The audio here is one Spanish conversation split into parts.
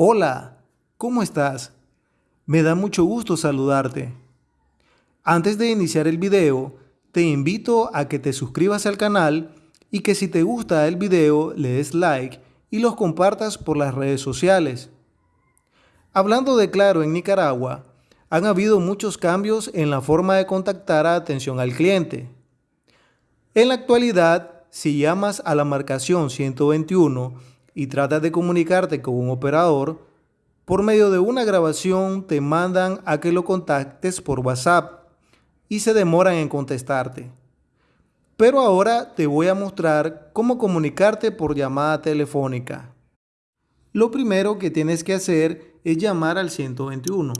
Hola, ¿cómo estás? Me da mucho gusto saludarte. Antes de iniciar el video, te invito a que te suscribas al canal y que si te gusta el video le des like y los compartas por las redes sociales. Hablando de Claro en Nicaragua, han habido muchos cambios en la forma de contactar a atención al cliente. En la actualidad, si llamas a la marcación 121 y tratas de comunicarte con un operador, por medio de una grabación te mandan a que lo contactes por WhatsApp y se demoran en contestarte. Pero ahora te voy a mostrar cómo comunicarte por llamada telefónica. Lo primero que tienes que hacer es llamar al 121.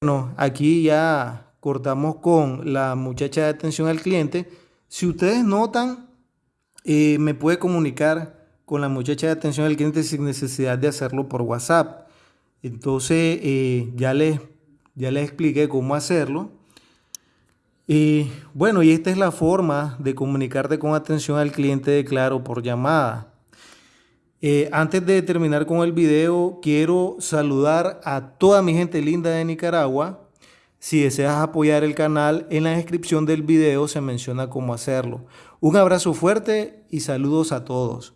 Bueno, aquí ya cortamos con la muchacha de atención al cliente. Si ustedes notan, eh, me puede comunicar con la muchacha de atención al cliente sin necesidad de hacerlo por WhatsApp. Entonces, eh, ya, les, ya les expliqué cómo hacerlo. Y bueno, y esta es la forma de comunicarte con atención al cliente de Claro por llamada. Eh, antes de terminar con el video, quiero saludar a toda mi gente linda de Nicaragua. Si deseas apoyar el canal, en la descripción del video se menciona cómo hacerlo. Un abrazo fuerte y saludos a todos.